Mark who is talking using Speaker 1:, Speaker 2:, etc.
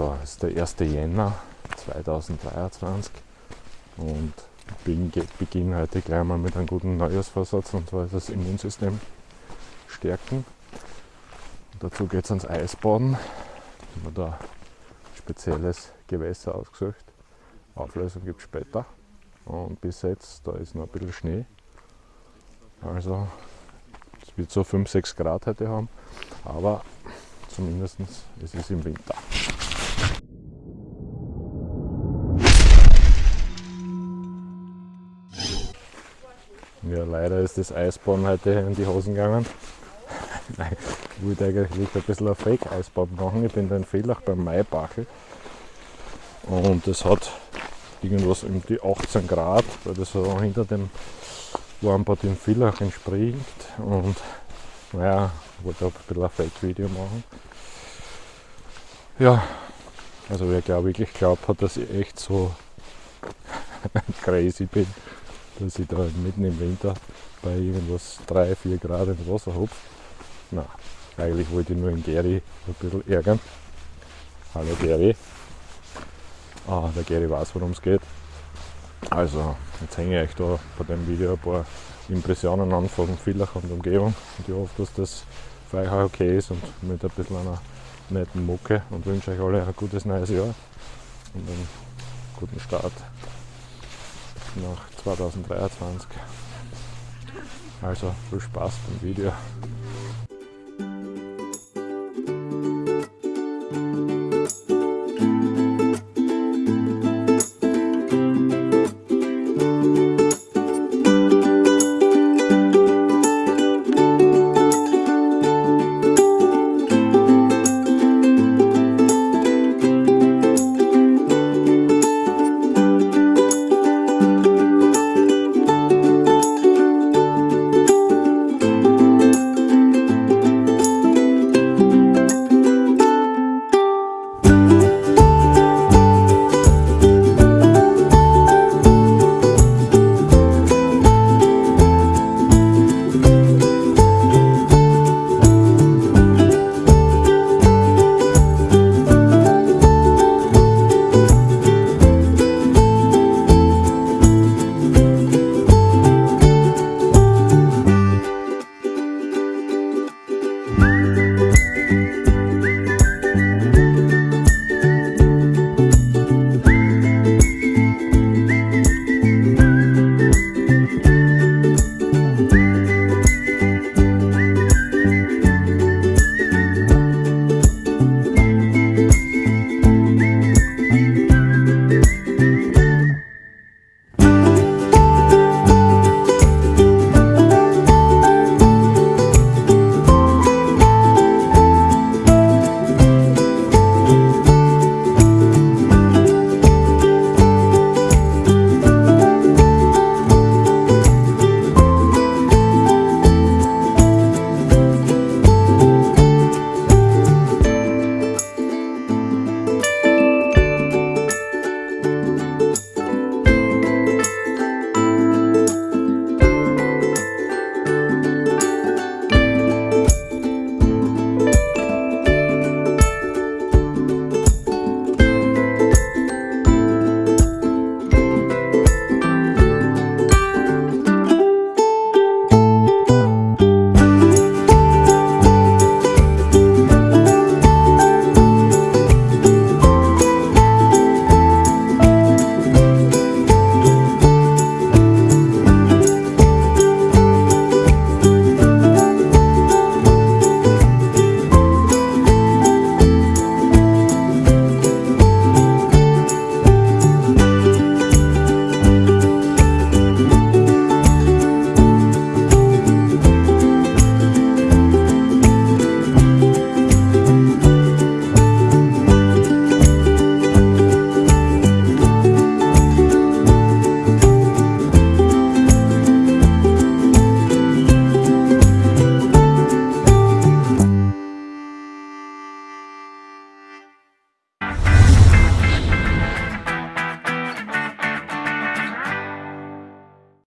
Speaker 1: So, es ist der 1. Jänner 2023 und ich beginne heute gleich mal mit einem guten Neujahrsvorsatz und zwar das Immunsystem stärken. Und dazu geht es ans Eisbaden. Ich habe da spezielles Gewässer ausgesucht. Auflösung gibt es später. Und bis jetzt, da ist noch ein bisschen Schnee. Also es wird so 5-6 Grad heute haben, aber zumindest es ist im Winter. Ja, leider ist das Eisbahn heute in die Hosen gegangen. ich wollte eigentlich ein bisschen ein Fake-Eisbahn machen. Ich bin da in Fehlach beim Maibachel. Und es hat irgendwas um die 18 Grad, weil das so hinter dem Warmbad in Villach entspringt. Und naja, ich wollte auch ein bisschen ein Fake-Video machen. Ja, also wer glaube wirklich glaubt hat, dass ich echt so crazy bin dass ich da mitten im Winter bei irgendwas 3, 4 Grad ins Wasser hupfe. Na, eigentlich wollte ich nur den Gary ein bisschen ärgern. Hallo Gary. Ah, der Gary weiß, worum es geht. Also, jetzt hänge ich euch da bei dem Video ein paar Impressionen an von Villach und Umgebung. Und ich hoffe, dass das für euch auch okay ist und mit ein bisschen einer netten Mucke und wünsche euch alle ein gutes neues Jahr und einen guten Start nach 2023. Also viel Spaß beim Video.